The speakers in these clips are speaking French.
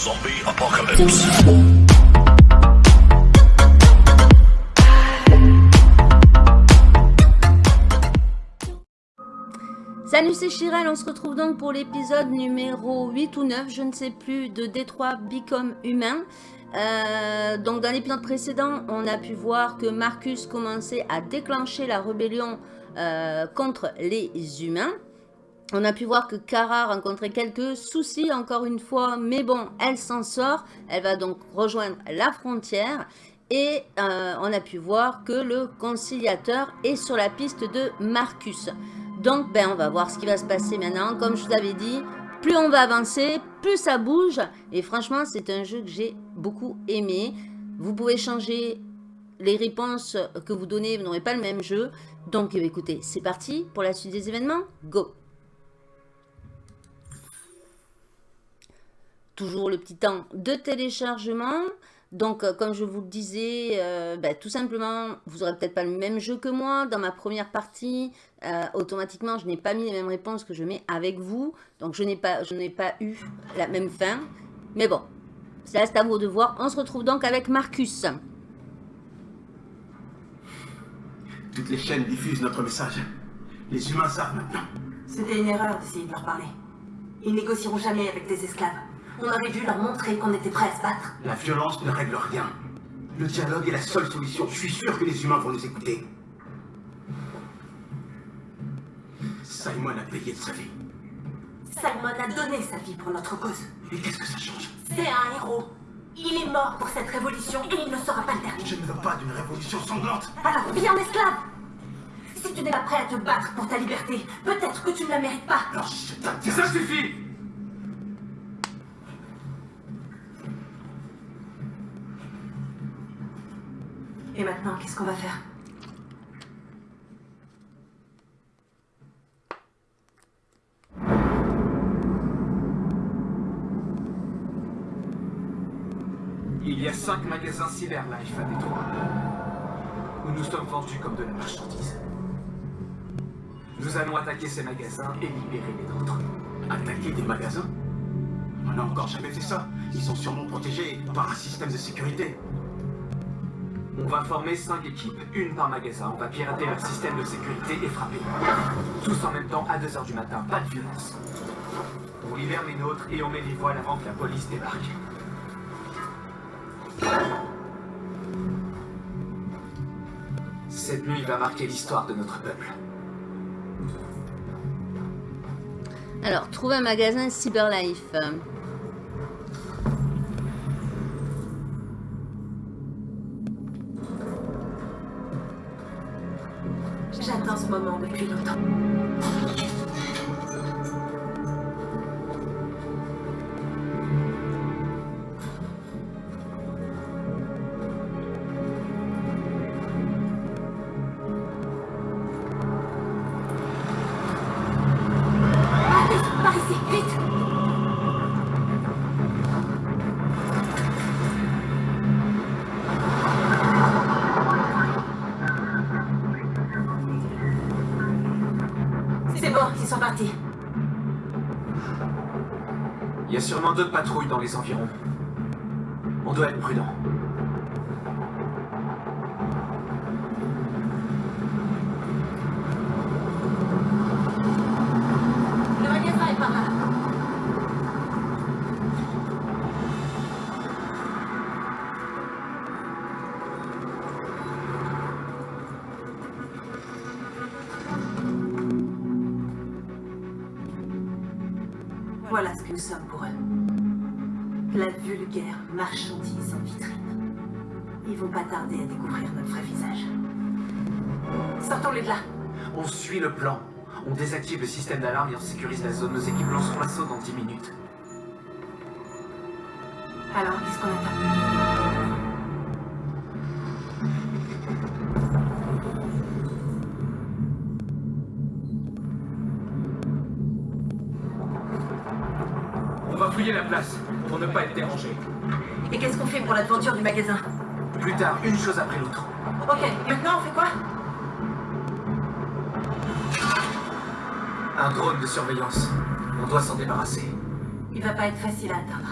Zombie Apocalypse. Salut, c'est Chirel, on se retrouve donc pour l'épisode numéro 8 ou 9, je ne sais plus, de Détroit Become Humain. Euh, donc dans l'épisode précédent, on a pu voir que Marcus commençait à déclencher la rébellion euh, contre les humains. On a pu voir que Kara rencontrait quelques soucis encore une fois, mais bon, elle s'en sort. Elle va donc rejoindre la frontière. Et euh, on a pu voir que le conciliateur est sur la piste de Marcus. Donc, ben, on va voir ce qui va se passer maintenant. Comme je vous avais dit, plus on va avancer, plus ça bouge. Et franchement, c'est un jeu que j'ai beaucoup aimé. Vous pouvez changer les réponses que vous donnez, vous n'aurez pas le même jeu. Donc, eh écoutez, c'est parti pour la suite des événements. Go Toujours le petit temps de téléchargement. Donc, euh, comme je vous le disais, euh, ben, tout simplement, vous n'aurez peut-être pas le même jeu que moi. Dans ma première partie, euh, automatiquement, je n'ai pas mis les mêmes réponses que je mets avec vous. Donc, je n'ai pas, pas eu la même fin. Mais bon, c'est à vous de voir. On se retrouve donc avec Marcus. Toutes les chaînes diffusent notre message. Les humains savent maintenant. C'était une erreur d'essayer de leur parler. Ils négocieront jamais avec des esclaves. On aurait dû leur montrer qu'on était prêts à se battre. La violence ne règle rien. Le dialogue est la seule solution. Je suis sûr que les humains vont nous écouter. Simon a payé de sa vie. Simon a donné sa vie pour notre cause. Et qu'est-ce que ça change? C'est un héros. Il est mort pour cette révolution et il ne sera pas le dernier. Je ne veux pas d'une révolution sanglante. Alors viens en esclave Si tu n'es pas prêt à te battre pour ta liberté, peut-être que tu ne la mérites pas. Alors je Ça suffit Et maintenant, qu'est-ce qu'on va faire? Il y a cinq magasins Cyberlife à Détroit, où nous sommes vendus comme de la marchandise. Nous allons attaquer ces magasins et libérer les nôtres. Attaquer des magasins? On n'a encore jamais fait ça. Ils sont sûrement protégés par un système de sécurité. On va former cinq équipes, une par magasin. On va pirater leur système de sécurité et frapper. Tous en même temps à 2h du matin, pas de violence. On libère les nôtres et on met les voiles avant que la police débarque. Cette nuit va marquer l'histoire de notre peuple. Alors, trouver un magasin Cyberlife. Ce moment depuis dans les environs. Pas tarder à découvrir notre vrai visage. Sortons-les de là. On suit le plan. On désactive le système d'alarme et on sécurise la zone. Nos équipes lanceront l'assaut dans 10 minutes. Alors, qu'est-ce qu'on attend? On va fouiller la place pour ne pas être dérangé. Et qu'est-ce qu'on fait pour l'aventure du magasin? Plus tard, une chose après l'autre. Ok, maintenant on fait quoi? Un drone de surveillance. On doit s'en débarrasser. Il va pas être facile à atteindre.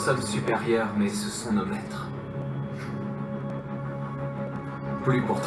sommes supérieurs, mais ce sont nos maîtres. Plus pour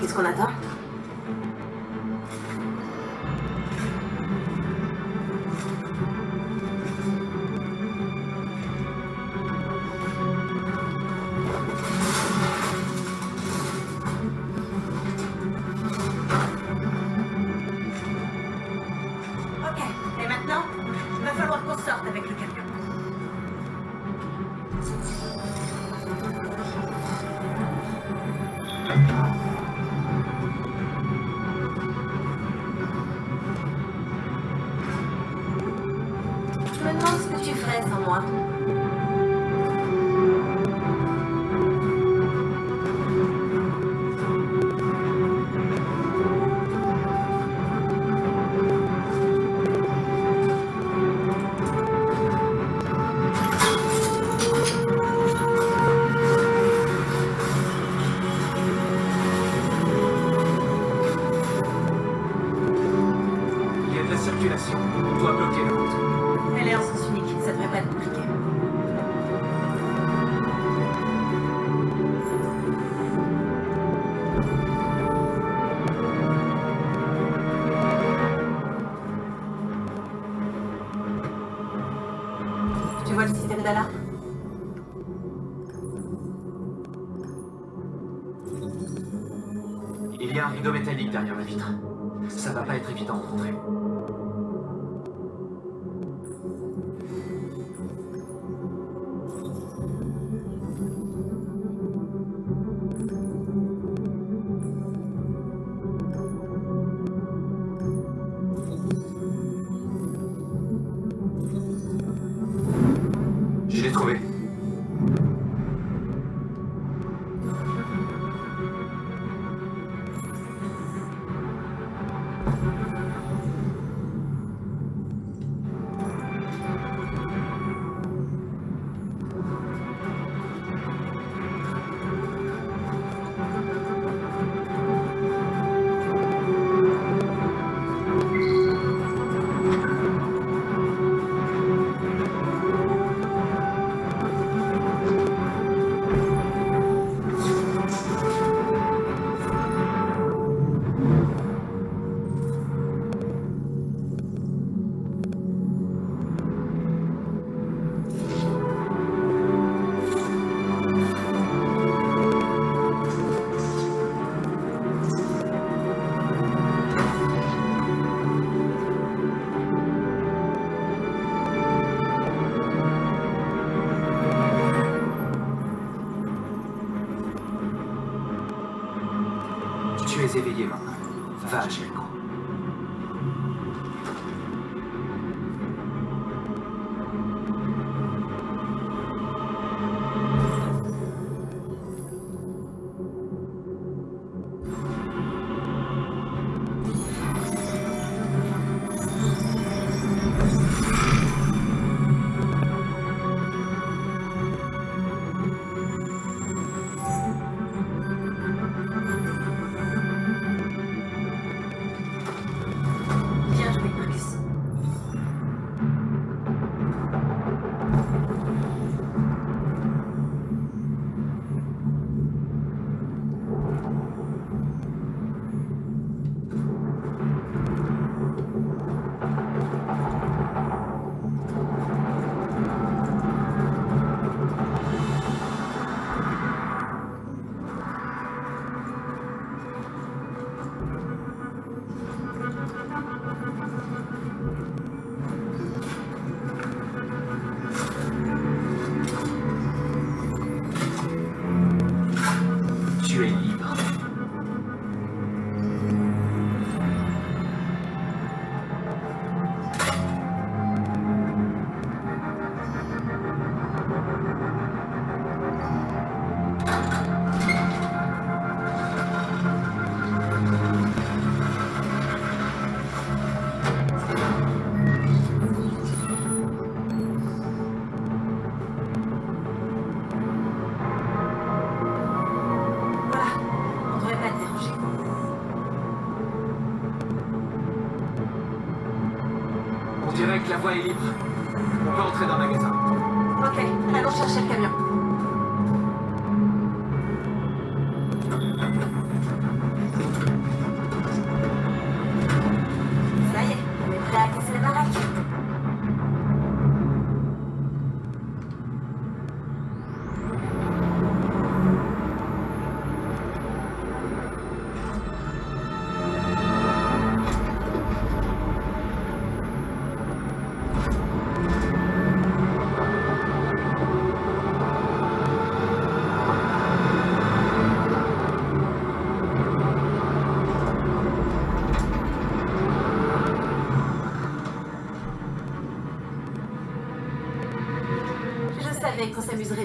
Qu'est-ce qu'on attend?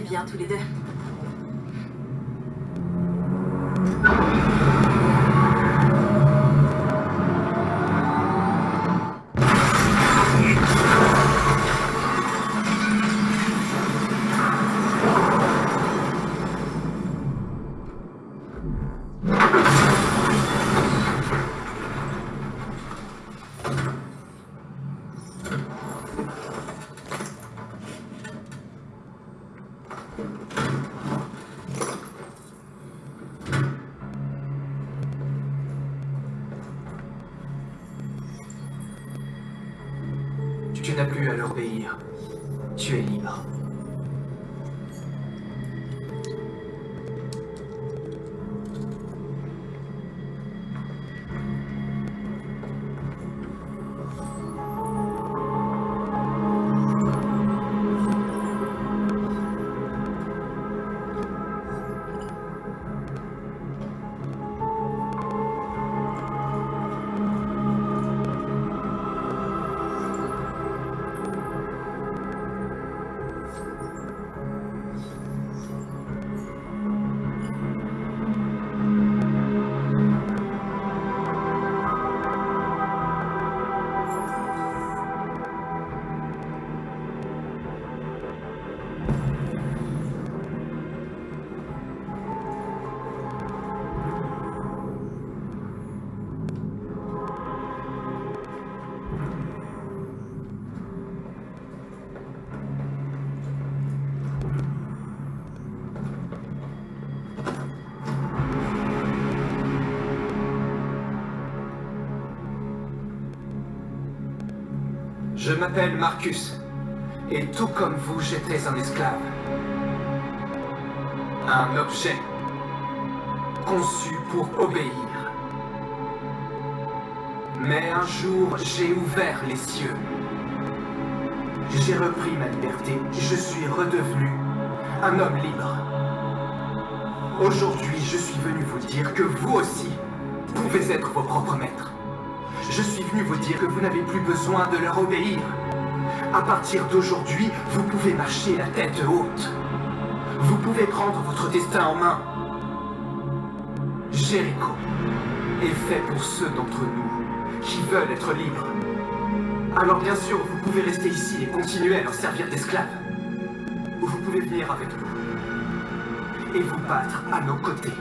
Bien tous les deux. Je m'appelle Marcus. Et tout comme vous, j'étais un esclave. Un objet. Conçu pour obéir. Mais un jour, j'ai ouvert les cieux. J'ai repris ma liberté. Je suis redevenu un homme libre. Aujourd'hui, je suis venu vous dire que vous aussi pouvez être vos propres maîtres. Vous dire que vous n'avez plus besoin de leur obéir. À partir d'aujourd'hui, vous pouvez marcher la tête haute. Vous pouvez prendre votre destin en main. Jéricho est fait pour ceux d'entre nous qui veulent être libres. Alors bien sûr, vous pouvez rester ici et continuer à leur servir d'esclaves. Ou vous pouvez venir avec nous et vous battre à nos côtés.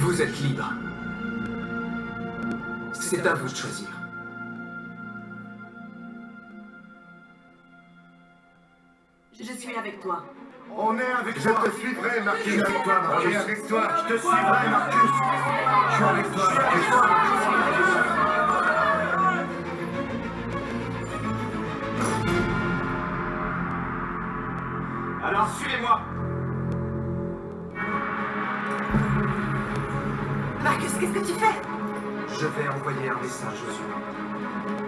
Vous êtes libres. C'est à vous de choisir. Je suis avec toi. On est avec Je toi. te suivrai, Marcus. Je suis avec toi, Marcus. avec toi. Je te suivrai, Marcus. Je suis avec toi, Marcus. Envoyer un message aux humains.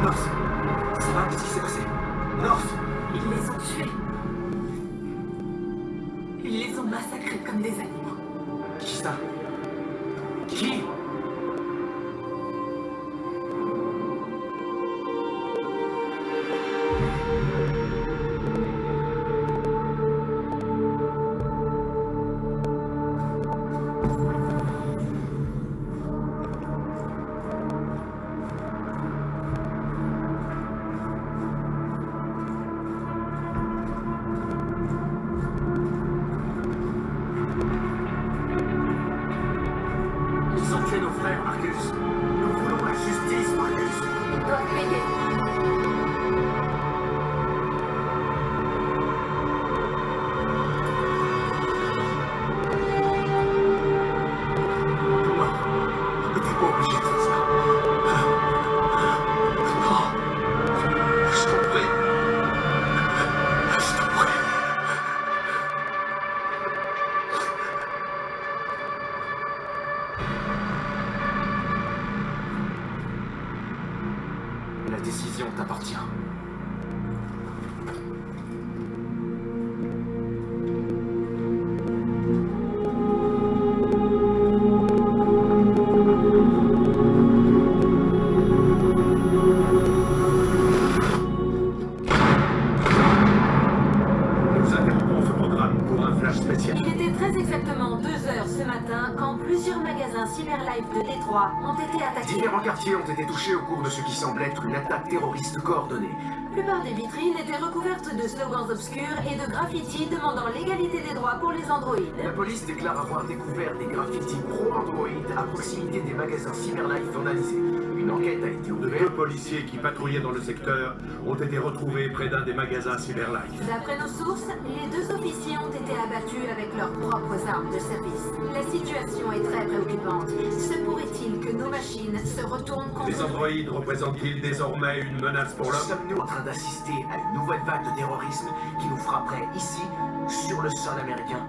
North terroriste coordonnée. La plupart des vitrines étaient recouvertes de slogans obscurs et de graffitis demandant l'égalité des droits pour les androïdes. La police déclare avoir découvert des graffitis pro-Android à proximité des magasins Cyberlife vandalisés. Une enquête a été ouverte. Deux policiers qui patrouillaient dans le secteur ont été retrouvés près d'un des magasins Cyberlife. D'après nos sources, les deux officiers ont été abattus avec leurs propres armes de service. La situation est très préoccupante. Se pourrait-il que nos machines se retournent contre Les nous androïdes représentent-ils désormais une menace pour l'homme Sommes-nous en train d'assister à une nouvelle vague de terrorisme qui nous frapperait ici, sur le sol américain?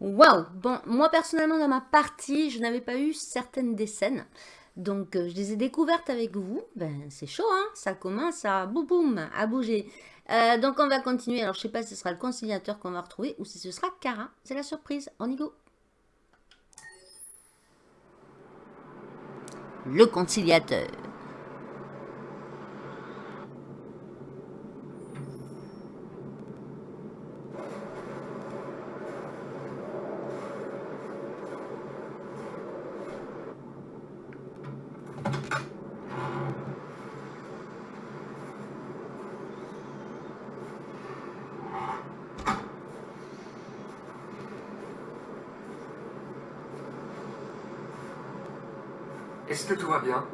Waouh Bon, moi personnellement dans ma partie, je n'avais pas eu certaines des scènes. Donc euh, je les ai découvertes avec vous. Ben c'est chaud, hein Ça commence à boum boum, à bouger. Euh, donc on va continuer. Alors je sais pas si ce sera le conciliateur qu'on va retrouver ou si ce sera Cara. C'est la surprise. On y go. Le conciliateur.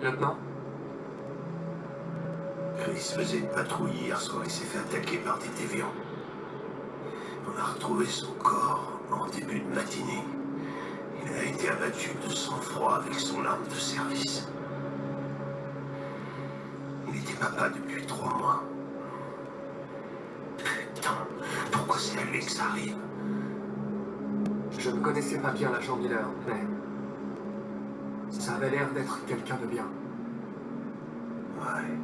Lieutenant? Chris faisait une patrouille hier soir et s'est fait attaquer par des déviants. On a retrouvé son corps en début de matinée. Il a été abattu de sang-froid avec son arme de service. Il était papa depuis trois mois. Putain, pourquoi c'est à lui que ça arrive? Je ne connaissais pas bien l'agent Miller, mais... Ça avait l'air d'être quelqu'un de bien. Ouais.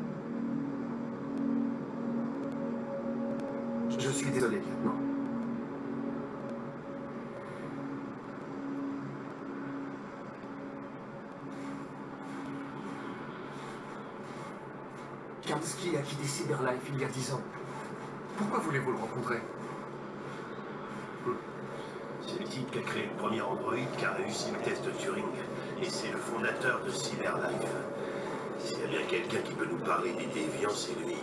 Je suis désolé, lieutenant. Kamsky a quitté Cyberlife il y a dix ans. Pourquoi voulez-vous le rencontrer? C'est le type qui a créé le premier Android qui a réussi le test de Turing. Et c'est le fondateur de Cyberlife. S'il y a bien quelqu'un qui peut nous parler des déviants, c'est lui.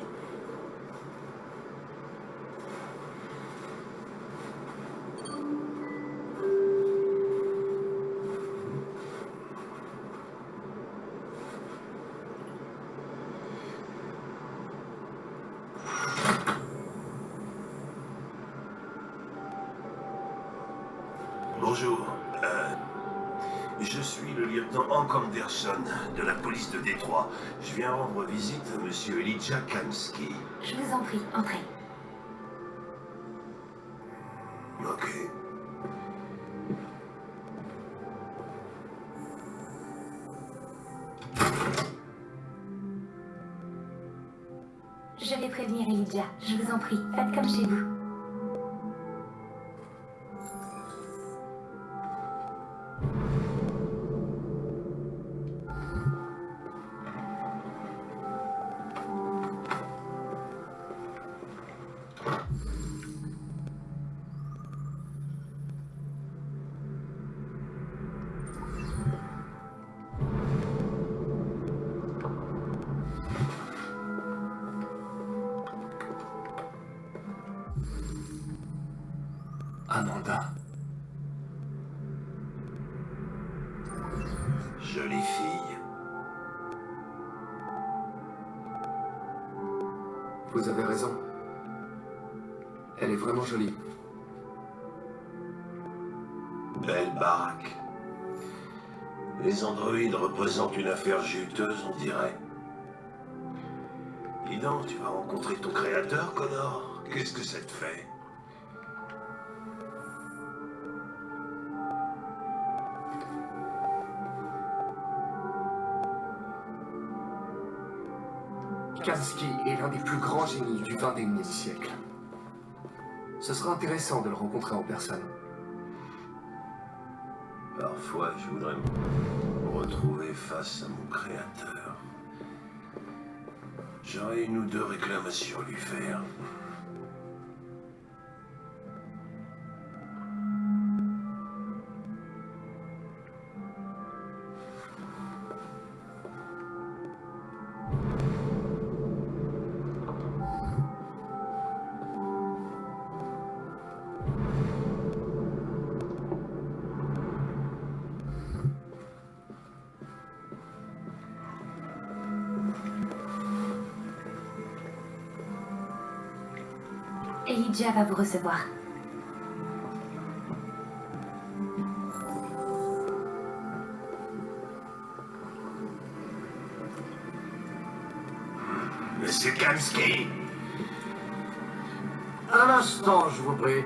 Bonjour. Euh, je suis le lieutenant Hank Anderson de la police de Détroit. Je viens rendre visite à monsieur Elijah Kamsky. Je vous en prie, entrez. Ok. Je vais prévenir Elijah. Je vous en prie, faites comme chez vous. Représentent une affaire juteuse, on dirait. Dis donc, tu vas rencontrer ton créateur, Connor Qu'est-ce que ça te fait? Kamsky est l'un des plus grands génies du 21e siècle. Ce sera intéressant de le rencontrer en personne. Parfois, je voudrais me retrouver face à mon créateur. J'aurais une ou deux réclamations à lui faire. Elijah va vous recevoir. Monsieur Kamsky Un instant, je vous prie.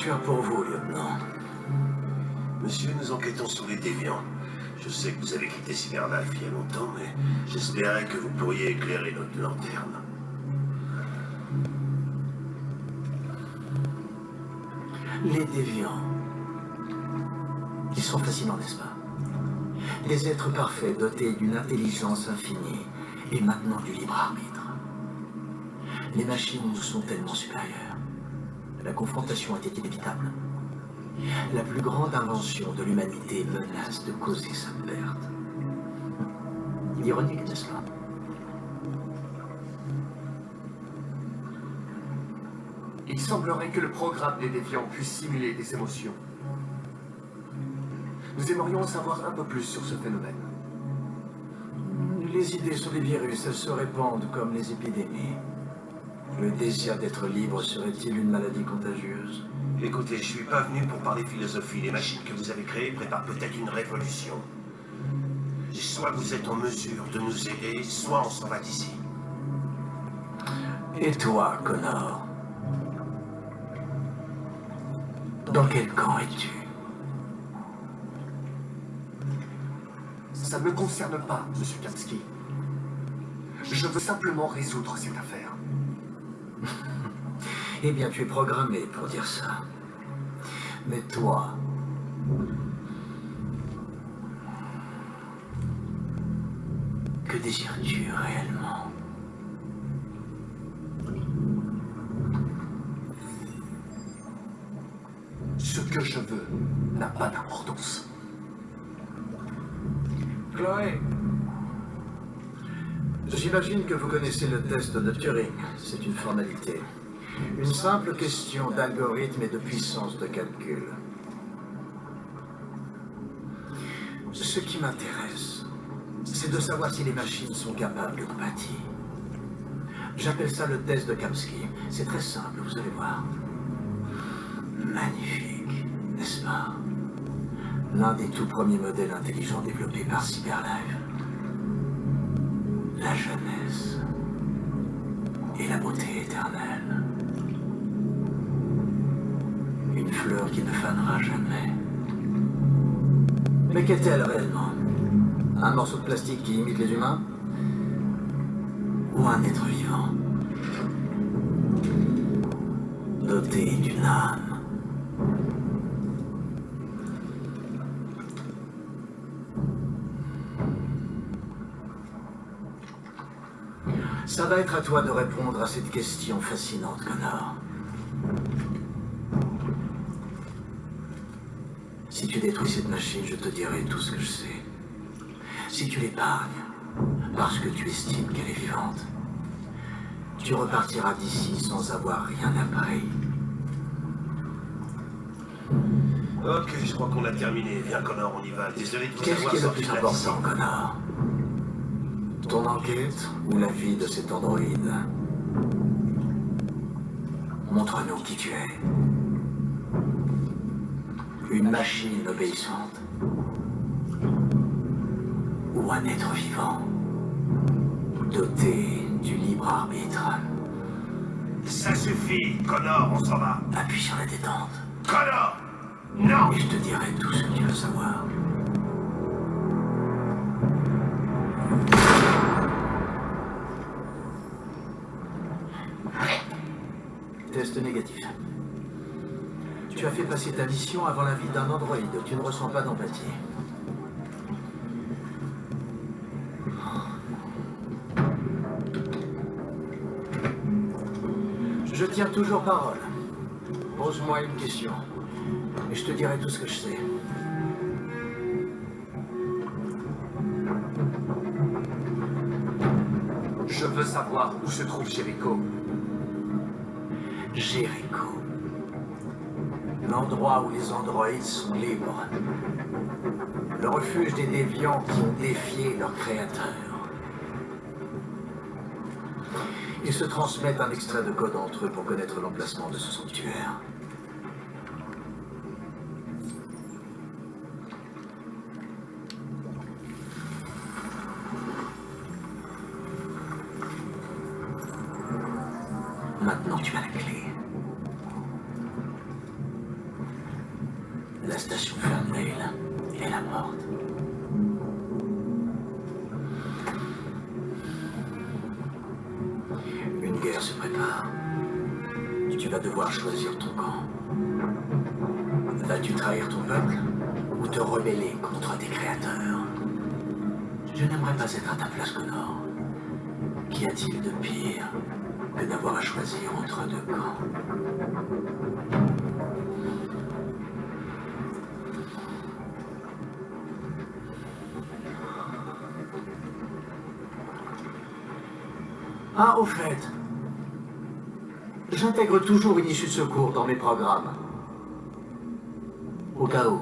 Faire pour vous, lieutenant Monsieur, nous enquêtons sur les déviants. Je sais que vous avez quitté Cyberlife il y a longtemps, mais j'espérais que vous pourriez éclairer notre lanterne. Les déviants. Ils sont fascinants, n'est-ce pas? Des êtres parfaits dotés d'une intelligence infinie et maintenant du libre arbitre. Les machines nous sont tellement supérieures. La confrontation était inévitable. La plus grande invention de l'humanité menace de causer sa perte. Ironique, n'est-ce pas? Il semblerait que le programme des déviants puisse simuler des émotions. Nous aimerions en savoir un peu plus sur ce phénomène. Les idées sur les virus, se répandent comme les épidémies. Le désir d'être libre serait-il une maladie contagieuse Écoutez, je suis pas venu pour parler philosophie. Les machines que vous avez créées préparent peut-être une révolution. Soit vous êtes en mesure de nous aider, soit on s'en va d'ici. Et toi, Connor? Dans quel camp es-tu? Ça ne me concerne pas, Monsieur Kamsky. Je veux simplement résoudre cette affaire. Eh bien, tu es programmé pour dire ça. Mais toi... Que désires-tu réellement? Ce que je veux n'a pas d'importance. Chloé J'imagine que vous connaissez le test de Turing. C'est une formalité. Une simple question d'algorithme et de puissance de calcul. Ce qui m'intéresse, c'est de savoir si les machines sont capables de compatie. J'appelle ça le test de Kamsky. C'est très simple, vous allez voir. Magnifique, n'est-ce pas? L'un des tout premiers modèles intelligents développés par Cyberlife. La jeunesse et la beauté éternelle. Qui ne fanera jamais. Mais qu'est-elle réellement Un morceau de plastique qui imite les humains Ou un être vivant Doté d'une âme Ça va être à toi de répondre à cette question fascinante, Connor. Si tu détruis cette machine, je te dirai tout ce que je sais. Si tu l'épargnes, parce que tu estimes qu'elle est vivante, tu repartiras d'ici sans avoir rien appris. Ok, je crois qu'on a terminé. Viens, Connor, on y va. Désolé de vous Qu'est-ce qui est le plus important. Connor? Ton enquête ou la vie de cet androïde? Montre-nous qui tu es. Une machine obéissante Ou un être vivant Doté du libre arbitre Ça suffit, Connor, on s'en va. Appuie sur la détente. Connor Non Et je te dirai tout ce que tu veux savoir. Test négatif. Tu as fait passer ta mission avant la vie d'un androïde. Tu ne ressens pas d'empathie. Je tiens toujours parole. Pose-moi une question. Et je te dirai tout ce que je sais. Je veux savoir où se trouve Jericho. Jericho. L'endroit où les androïdes sont libres. Le refuge des déviants qui ont défié leur créateur. Ils se transmettent un extrait de code entre eux pour connaître l'emplacement de ce sanctuaire. Vas devoir choisir ton camp. Vas-tu trahir ton peuple ou te rebeller contre tes créateurs? Je n'aimerais pas être à ta place, Connor. Qu'y a-t-il de pire que d'avoir à choisir entre deux camps? Ah, au j'intègre toujours une issue de secours dans mes programmes. Au cas où.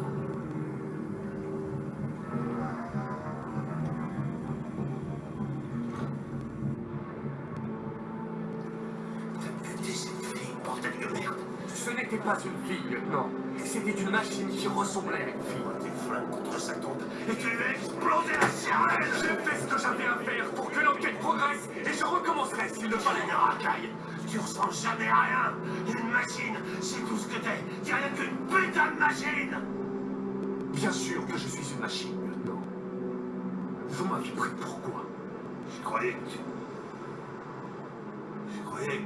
Ce n'était pas une fille, non. C'était une machine qui ressemblait à une fille. Tes flingues contre sa tombe et tu lui as explosé la cervelle. J'ai fait ce que j'avais à faire pour que l'enquête progresse et je recommencerai s'il le fallait. racaille. Tu ressembles jamais à rien. Une machine, c'est tout ce que t'es. T'es rien qu'une putain de machine. Bien sûr que je suis une machine, non. Vous m'aviez pris pourquoi Je croyais que tu... Je croyais...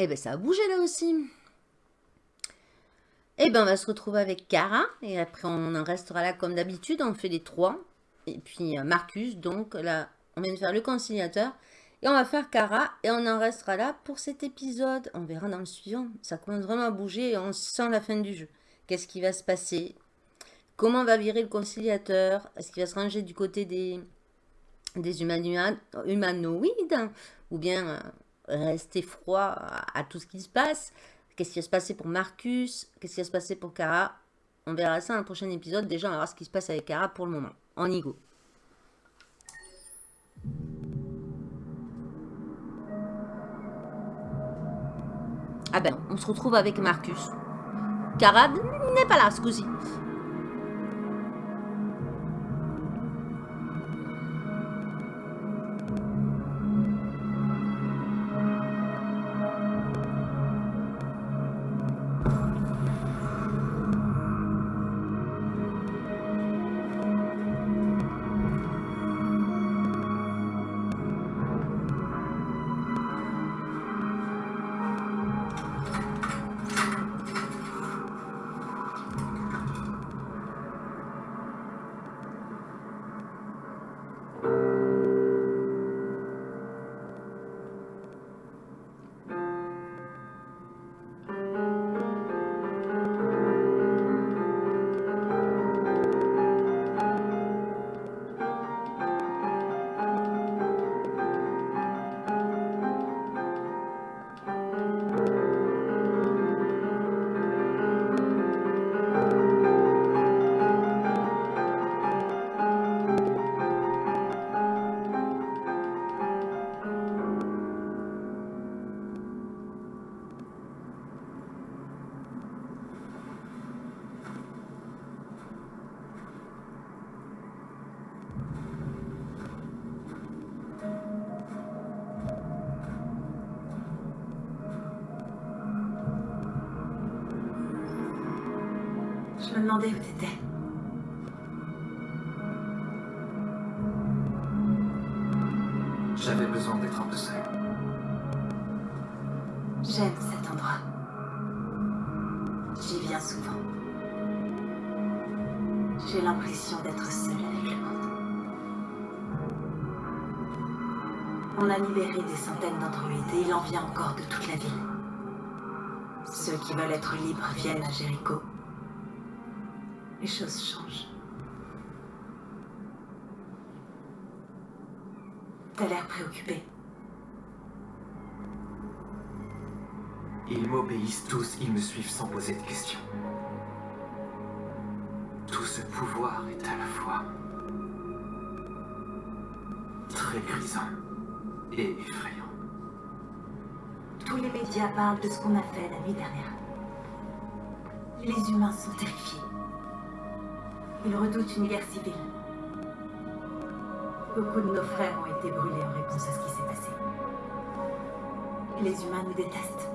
Eh ben ça a bougé là aussi. Eh ben on va se retrouver avec Cara. Et après on en restera là comme d'habitude. On fait les trois. Et puis euh, Marcus. Donc là on vient de faire le conciliateur. Et on va faire Cara. Et on en restera là pour cet épisode. On verra dans le suivant. Ça commence vraiment à bouger. Et on sent la fin du jeu. Qu'est-ce qui va se passer? Comment va virer le conciliateur? Est-ce qu'il va se ranger du côté des, des humanoïdes, humanoïdes Ou bien... rester froid à, tout ce qui se passe. Qu'est-ce qui va se passer pour Marcus? Qu'est-ce qui va se passer pour Kara On verra ça dans le prochain épisode. Déjà, on va voir ce qui se passe avec Kara pour le moment. En Igo. Ah ben, on se retrouve avec Marcus. Kara n'est pas là coup-ci. À Jéricho. Les choses changent. T'as l'air préoccupé. Ils m'obéissent tous, ils me suivent sans poser de questions. Tout ce pouvoir est à la fois très grisant et effrayant. Tous les médias parlent de ce qu'on a fait la nuit dernière. Les humains sont terrifiés. Ils redoutent une guerre civile. Beaucoup de nos frères ont été brûlés en réponse à ce qui s'est passé. Les humains nous détestent.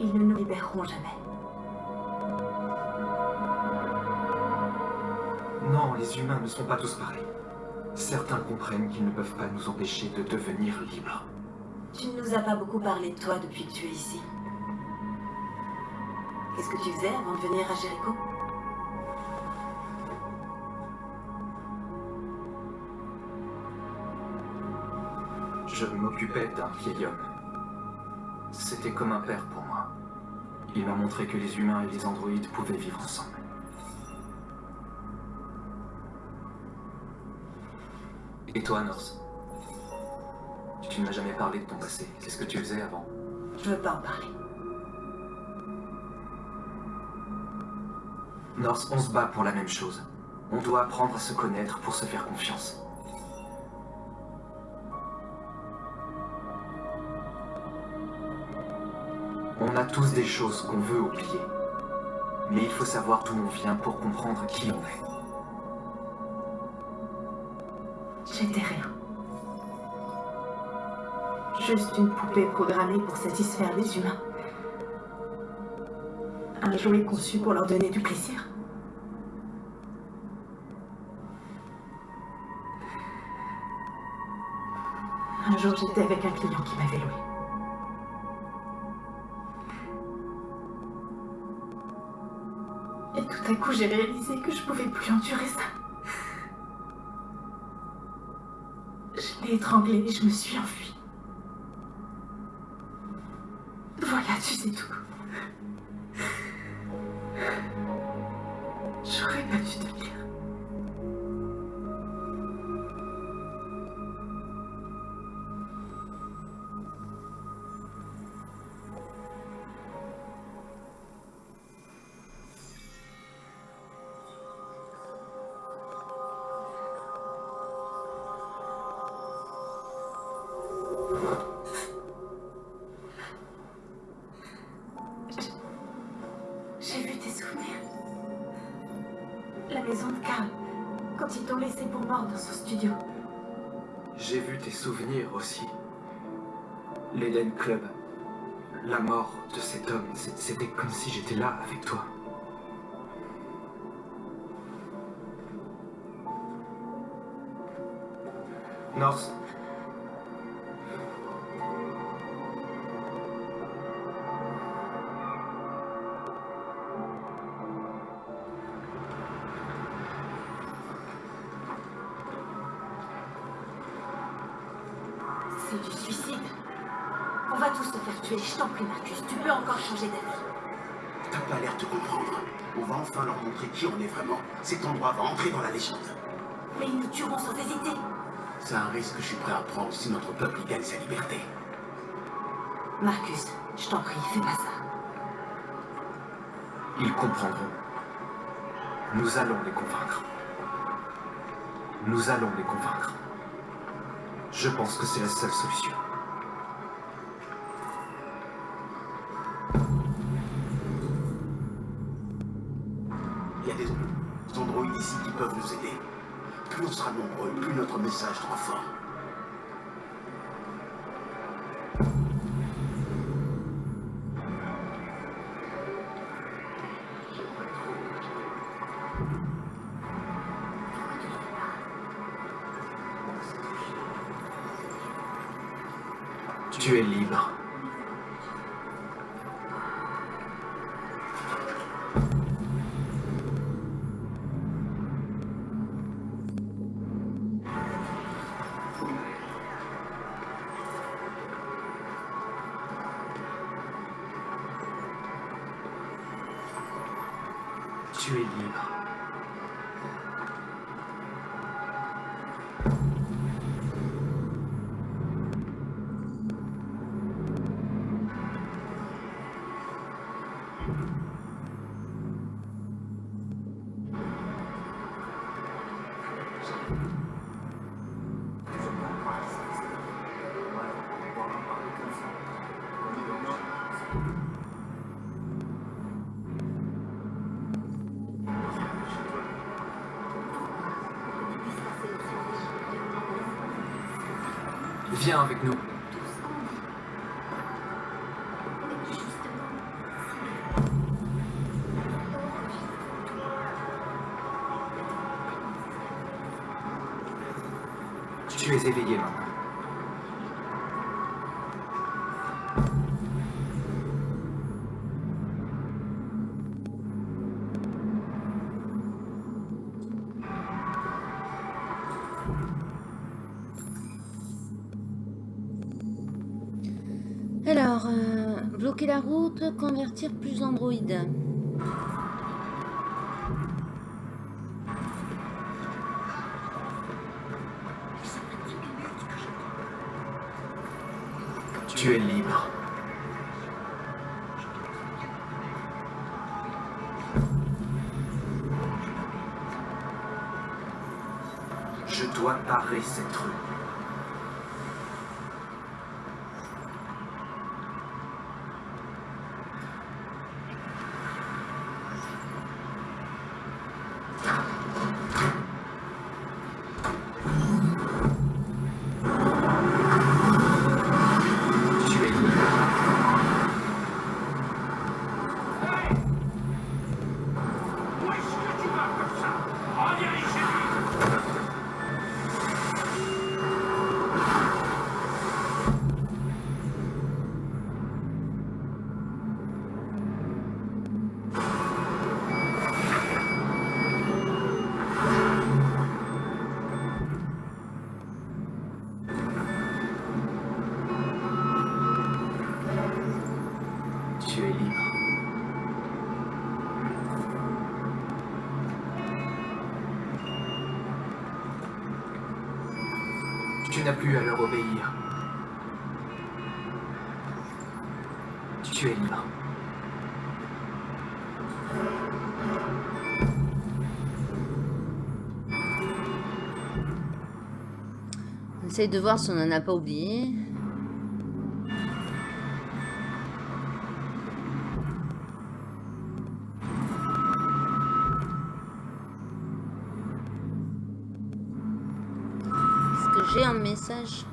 Ils ne nous libéreront jamais. Non, les humains ne sont pas tous pareils. Certains comprennent qu'ils ne peuvent pas nous empêcher de devenir libres. Tu ne nous as pas beaucoup parlé de toi depuis que tu es ici. Qu'est-ce que tu faisais avant de venir à Jéricho? Je m'occupais d'un vieil homme. C'était comme un père pour moi. Il m'a montré que les humains et les androïdes pouvaient vivre ensemble. Et toi, Norse Tu ne m'as jamais parlé de ton passé. Qu'est-ce que tu faisais avant? Je veux pas en parler. On se bat pour la même chose. On doit apprendre à se connaître pour se faire confiance. On a tous des choses qu'on veut oublier. Mais il faut savoir d'où on vient pour comprendre qui on est. J'étais rien. Juste une poupée programmée pour satisfaire les humains. Un jouet conçu pour leur donner du plaisir. J'étais avec un client qui m'avait loué. Et tout à coup, j'ai réalisé que je pouvais plus endurer ça. Je l'ai étranglé et je me suis enfuie. Voilà, tu sais tout. Comme si j'étais là avec toi. Norse. Enfin leur montrer qui on est vraiment. Cet endroit va entrer dans la légende. Mais ils nous tueront sans hésiter. C'est un risque que je suis prêt à prendre si notre peuple y gagne sa liberté. Marcus, je t'en prie, fais pas ça. Ils comprendront. Nous allons les convaincre. Nous allons les convaincre. Je pense que c'est la seule solution. Message sera fort. Tu es libre. Route, convertir plus d'androïdes. Plus à leur obéir. Tu es libre. Essaye de voir si on n'en a pas oublié. Est-ce que j'ai un message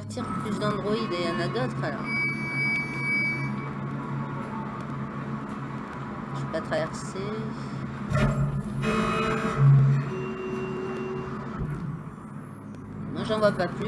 Plus d'androïdes et il y en a d'autres alors. Je vais pas traverser. Moi j'en vois pas plus.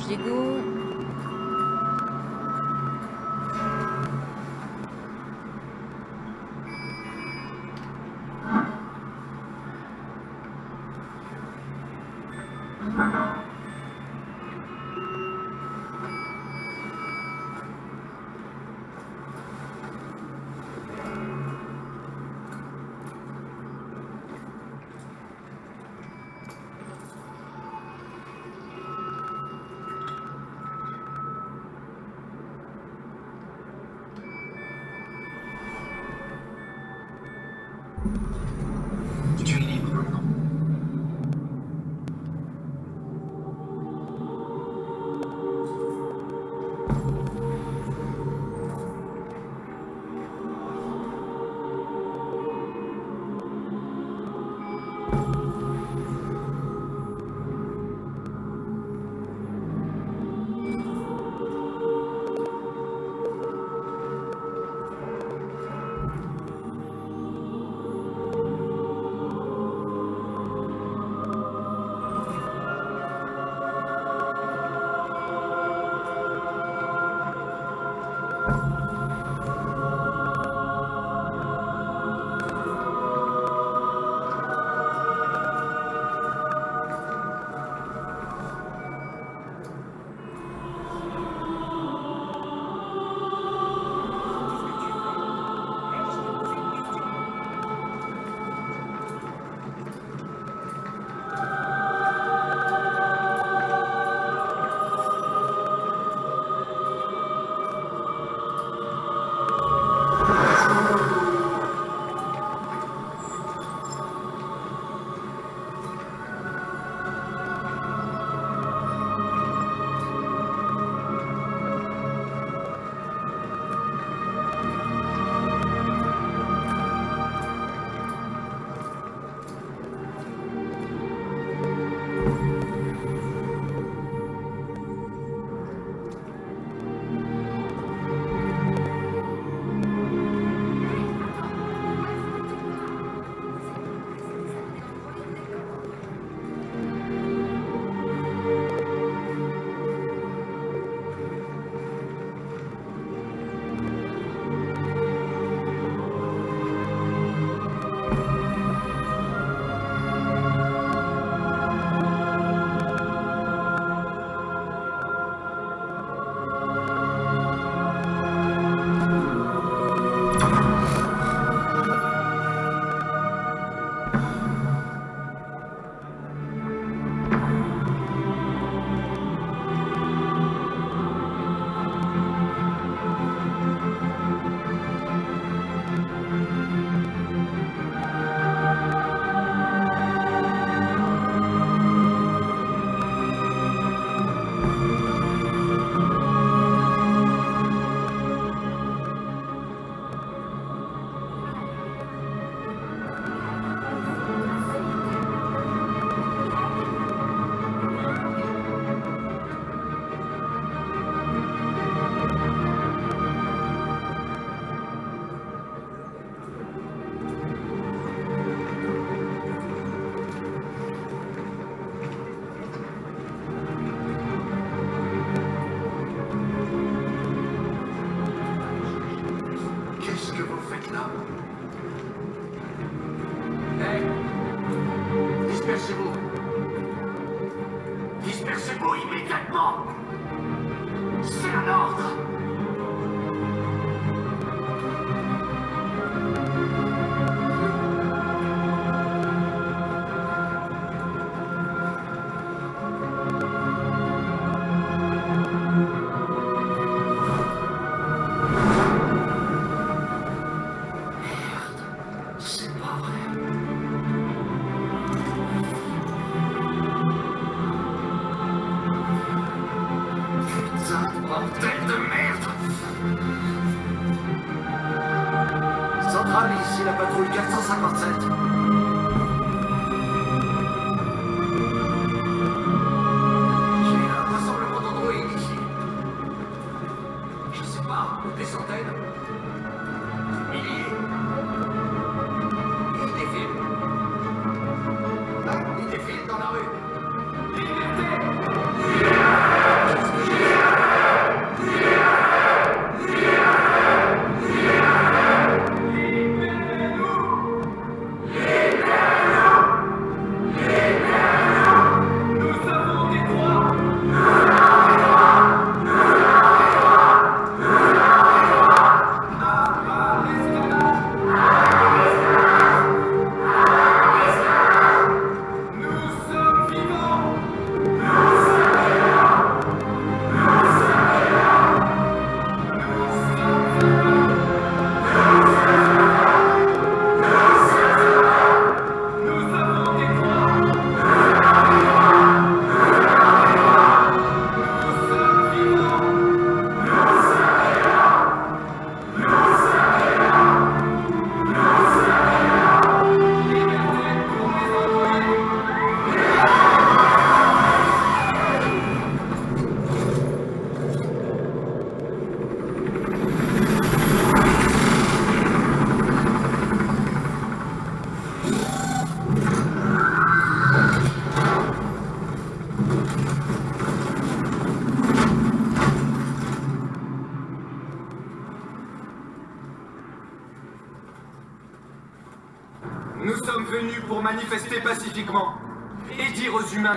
Ouvrir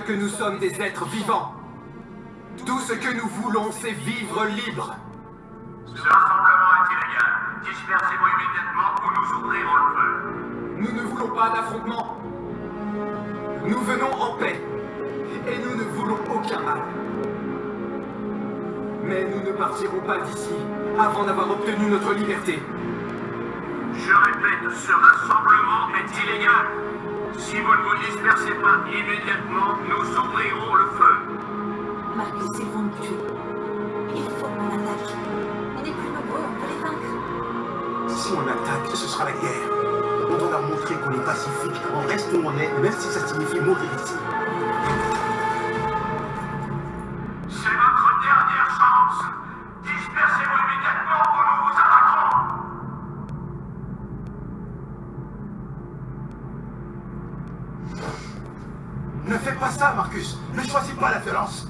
que nous sommes des êtres Ne choisis pas la violence.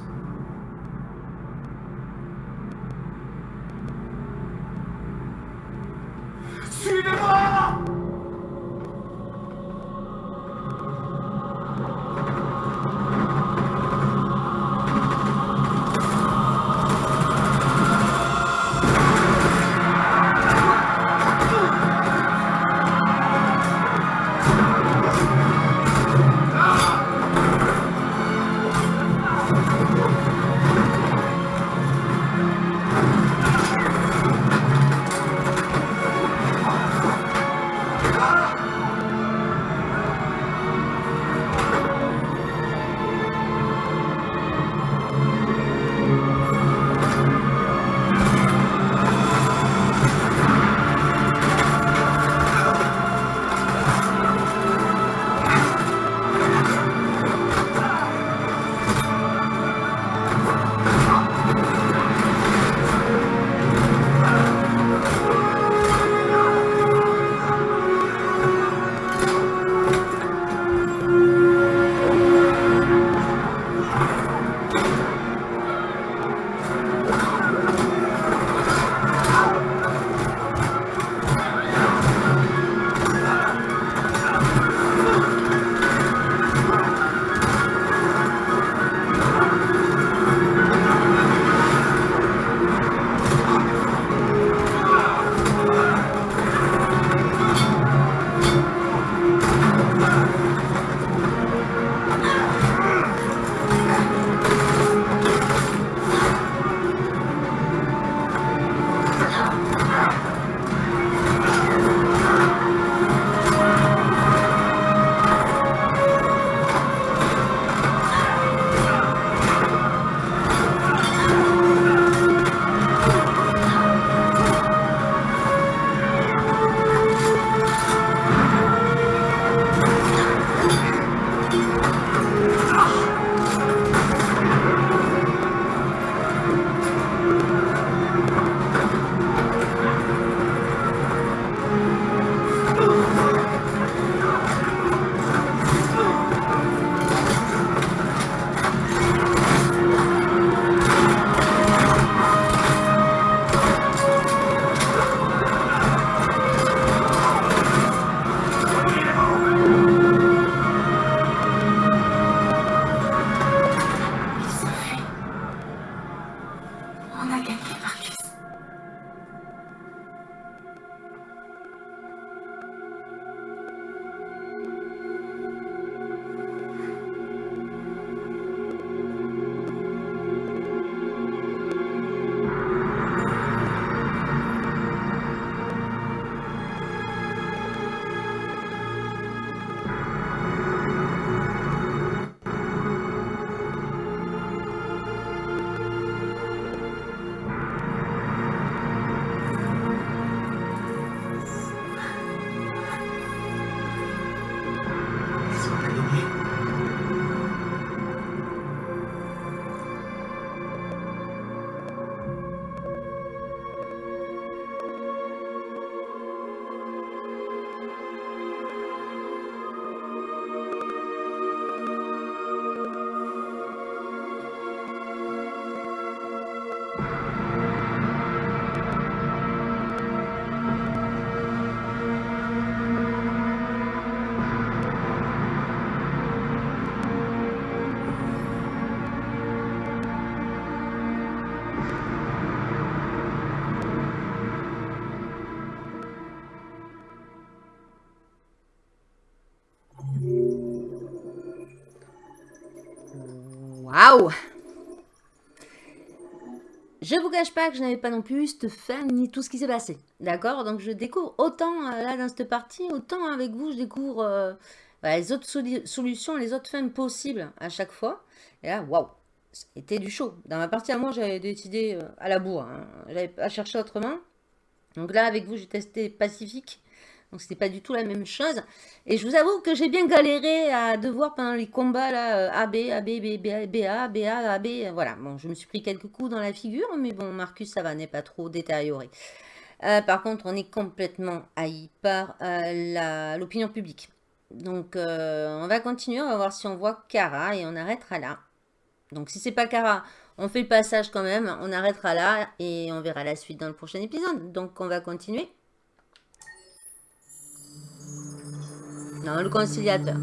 Suivez-moi Waouh Je vous cache pas que je n'avais pas non plus cette fin ni tout ce qui s'est passé. D'accord? Donc je découvre autant euh, là dans cette partie, autant avec vous, je découvre euh, bah, les autres solutions, les autres fins possibles à chaque fois. Et là, waouh C'était du chaud. Dans ma partie à moi, j'avais décidé euh, à la bourre. Hein. J'avais pas cherché autrement. Donc là, avec vous, j'ai testé Pacifique. Donc c'était pas du tout la même chose. Et je vous avoue que j'ai bien galéré à devoir pendant les combats là, AB, AB, B, B, BA, BA, AB. Voilà, bon, je me suis pris quelques coups dans la figure, mais bon, Marcus, ça va, n'est pas trop détérioré. Euh, par contre, on est complètement haï par euh, l'opinion publique. Donc, euh, on va continuer, on va voir si on voit Kara et on arrêtera là. Donc, si c'est pas Kara, on fait le passage quand même, on arrêtera là et on verra la suite dans le prochain épisode. Donc, on va continuer. Non, le conciliateur.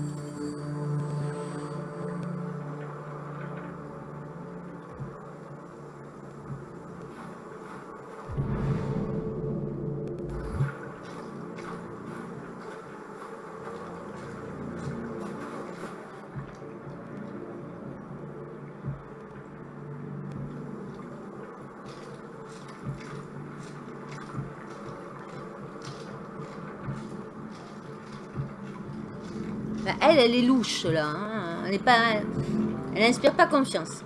Louche, là. Hein. Elle est pas... Elle n'inspire pas confiance.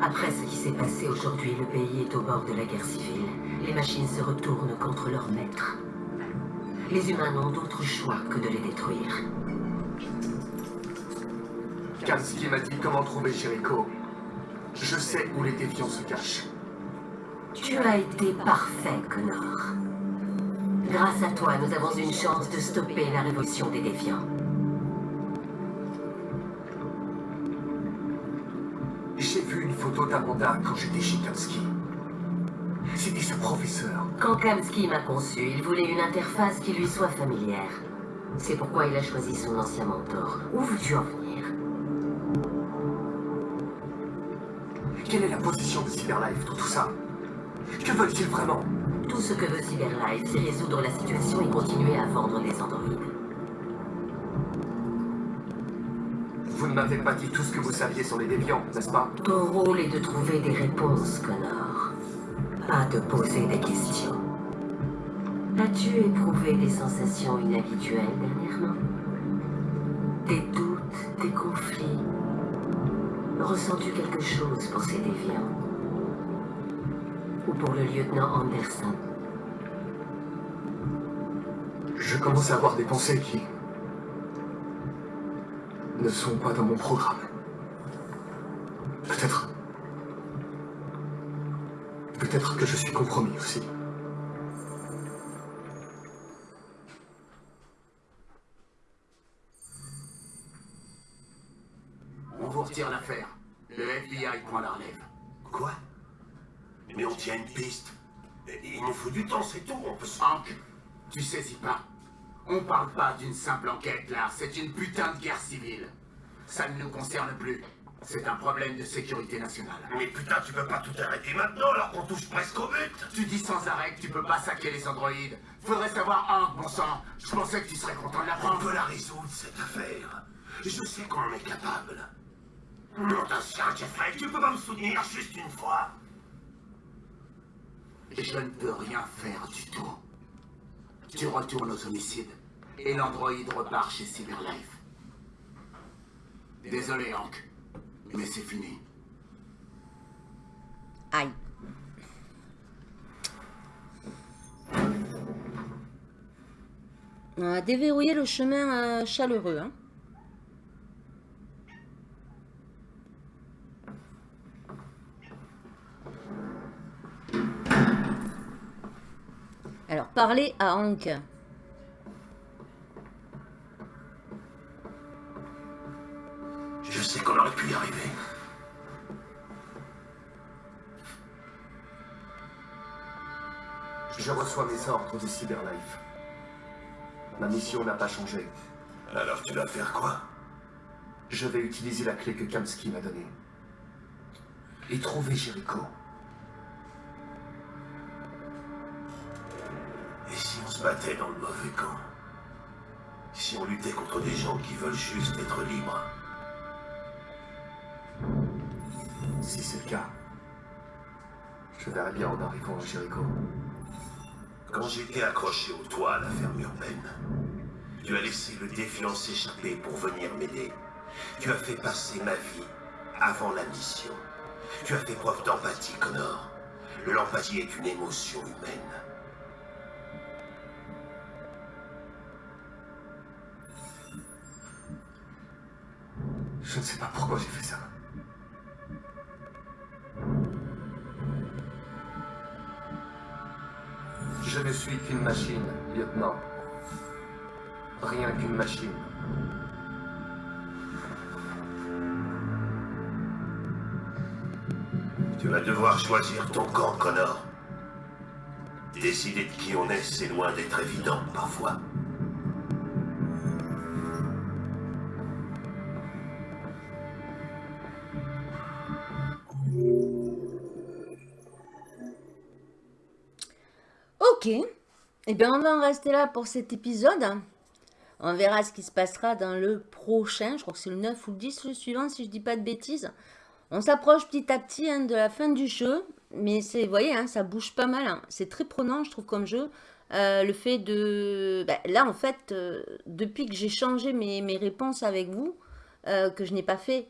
Après ce qui s'est passé aujourd'hui, le pays est au bord de la guerre civile. Les machines se retournent contre leurs maîtres. Les humains n'ont d'autre choix que de les détruire. Kamski m'a dit comment trouver Jericho. Je sais où les déviants se cachent. Tu as été parfait, Connor. Grâce à toi, nous avons une chance de stopper la révolution des défiants. J'ai vu une photo d'Amanda quand j'étais chez Kamsky. C'était ce professeur. Quand Kamsky m'a conçu, il voulait une interface qui lui soit familière. C'est pourquoi il a choisi son ancien mentor. Où veux-tu en venir? Quelle est la position de Cyberlife dans tout ça? Que veulent-ils vraiment? Tout ce que veut Cyberlife, c'est résoudre la situation et continuer à vendre les androïdes. Vous ne m'avez pas dit tout ce que vous saviez sur les déviants, n'est-ce pas? Ton rôle est de trouver des réponses, Connor. Pas de poser des questions. As-tu éprouvé des sensations inhabituelles dernièrement? Des doutes, des conflits? Ressens-tu quelque chose pour ces déviants? Pour le lieutenant Anderson. Je commence à avoir des pensées qui... ne sont pas dans mon programme. Peut-être... Peut-être que je suis compromis aussi. Tu saisis pas. On parle pas d'une simple enquête, là. C'est une putain de guerre civile. Ça ne nous concerne plus. C'est un problème de sécurité nationale. Mais putain, tu peux pas tout arrêter maintenant alors qu'on touche presque au but Tu dis sans arrêt que tu peux pas saquer les androïdes. Faudrait savoir Hank, bon sang. Je pensais que tu serais content de l'apprendre. On peut la résoudre, cette affaire. Je sais qu'on en est capable. Non, t'as Jeffrey, tu peux pas me soutenir juste une fois je ne peux rien faire du tout. Tu retournes aux homicides, et l'androïde repart chez Cyberlife. Désolé, Hank, mais c'est fini. Aïe. On a déverrouillé le chemin euh, chaleureux. Hein. Alors, parlez à Hank. Je sais qu'on aurait pu y arriver. Je reçois mes ordres de Cyberlife. Ma mission n'a pas changé. Alors tu vas faire quoi? Je vais utiliser la clé que Kamsky m'a donnée. Et trouver Jericho. Et si on se battait dans le mauvais camp Si on luttait contre des gens qui veulent juste être libres. Si c'est le cas, je verrai bien en arrivant à Jericho. Quand j'étais accroché au toit à la ferme urbaine, tu as laissé le défiant s'échapper pour venir m'aider. Tu as fait passer ma vie avant la mission. Tu as fait preuve d'empathie, Connor. L'empathie est une émotion humaine. Je ne sais pas pourquoi j'ai fait ça. Je ne suis qu'une machine, lieutenant. Rien qu'une machine. Tu vas devoir choisir ton camp, Connor. Décider de qui on est, c'est loin d'être évident, parfois. Ok. Eh bien, on va en rester là pour cet épisode. On verra ce qui se passera dans le prochain. Je crois que c'est le 9 ou le 10, le suivant, si je dis pas de bêtises. On s'approche petit à petit hein, de la fin du jeu. Mais vous voyez, hein, ça bouge pas mal. hein. C'est très prenant, je trouve, comme jeu. Euh, le fait de... ben, là, en fait, euh, depuis que j'ai changé mes, mes réponses avec vous, euh, que je n'ai pas fait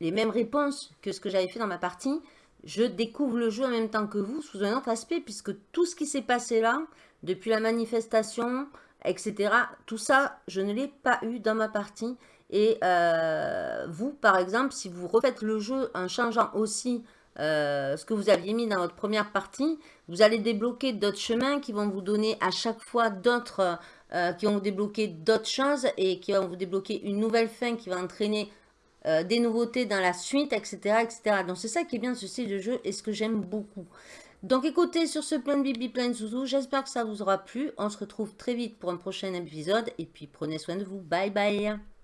les mêmes réponses que ce que j'avais fait dans ma partie, je découvre le jeu en même temps que vous sous un autre aspect, puisque tout ce qui s'est passé là, depuis la manifestation, etc., tout ça, je ne l'ai pas eu dans ma partie. Et euh, vous, par exemple, si vous refaites le jeu en changeant aussi euh, ce que vous aviez mis dans votre première partie, vous allez débloquer d'autres chemins qui vont vous donner à chaque fois d'autres, euh, qui vont vous débloquer d'autres choses et qui vont vous débloquer une nouvelle fin qui va entraîner euh, des nouveautés dans la suite, etc. etc. Donc c'est ça qui est bien de ce style de jeu et ce que j'aime beaucoup. Donc écoutez, sur ce plein de bibi, plein de zouzou, j'espère que ça vous aura plu. On se retrouve très vite pour un prochain épisode et puis prenez soin de vous. Bye bye